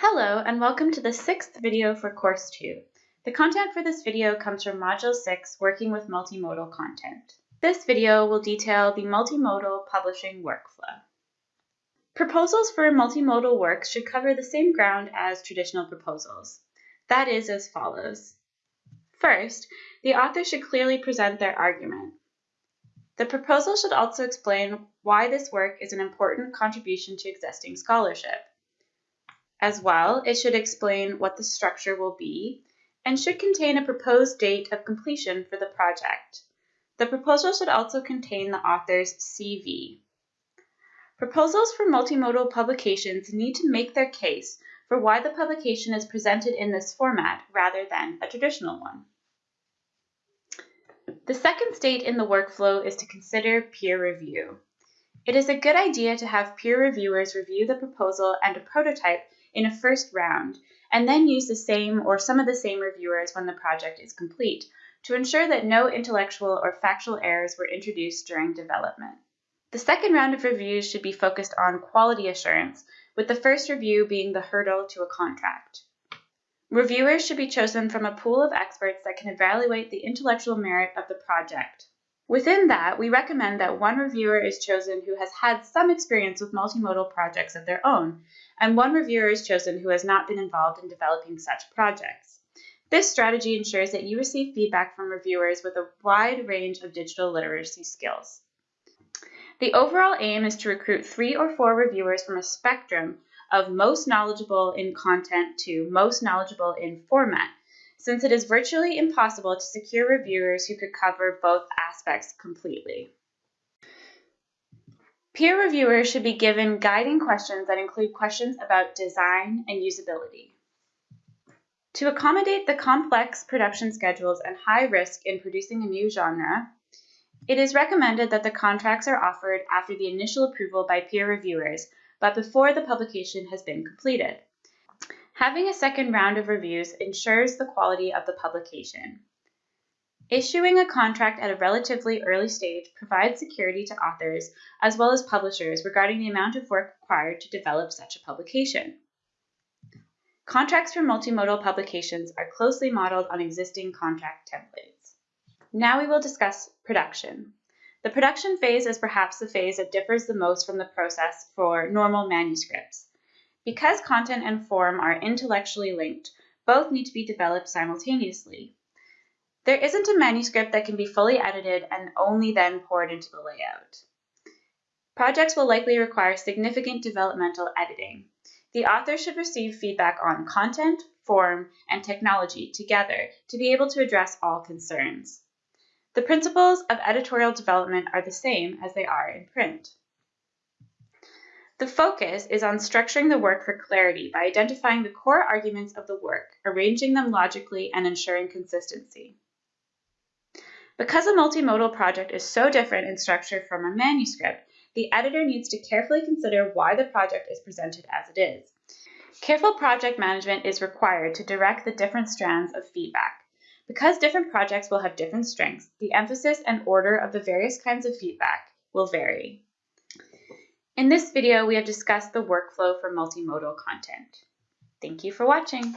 Hello and welcome to the sixth video for Course 2. The content for this video comes from Module 6, Working with Multimodal Content. This video will detail the multimodal publishing workflow. Proposals for multimodal works should cover the same ground as traditional proposals. That is as follows. First, the author should clearly present their argument. The proposal should also explain why this work is an important contribution to existing scholarship. As well, it should explain what the structure will be and should contain a proposed date of completion for the project. The proposal should also contain the author's CV. Proposals for multimodal publications need to make their case for why the publication is presented in this format rather than a traditional one. The second state in the workflow is to consider peer review. It is a good idea to have peer reviewers review the proposal and a prototype in a first round, and then use the same or some of the same reviewers when the project is complete to ensure that no intellectual or factual errors were introduced during development. The second round of reviews should be focused on quality assurance, with the first review being the hurdle to a contract. Reviewers should be chosen from a pool of experts that can evaluate the intellectual merit of the project. Within that, we recommend that one reviewer is chosen who has had some experience with multimodal projects of their own, and one reviewer is chosen who has not been involved in developing such projects. This strategy ensures that you receive feedback from reviewers with a wide range of digital literacy skills. The overall aim is to recruit three or four reviewers from a spectrum of most knowledgeable in content to most knowledgeable in format, since it is virtually impossible to secure reviewers who could cover both aspects completely. Peer reviewers should be given guiding questions that include questions about design and usability. To accommodate the complex production schedules and high risk in producing a new genre, it is recommended that the contracts are offered after the initial approval by peer reviewers, but before the publication has been completed. Having a second round of reviews ensures the quality of the publication. Issuing a contract at a relatively early stage provides security to authors as well as publishers regarding the amount of work required to develop such a publication. Contracts for multimodal publications are closely modeled on existing contract templates. Now we will discuss production. The production phase is perhaps the phase that differs the most from the process for normal manuscripts. Because content and form are intellectually linked, both need to be developed simultaneously. There isn't a manuscript that can be fully edited and only then poured into the layout. Projects will likely require significant developmental editing. The author should receive feedback on content, form, and technology together to be able to address all concerns. The principles of editorial development are the same as they are in print. The focus is on structuring the work for clarity by identifying the core arguments of the work, arranging them logically, and ensuring consistency. Because a multimodal project is so different in structure from a manuscript, the editor needs to carefully consider why the project is presented as it is. Careful project management is required to direct the different strands of feedback. Because different projects will have different strengths, the emphasis and order of the various kinds of feedback will vary. In this video, we have discussed the workflow for multimodal content. Thank you for watching.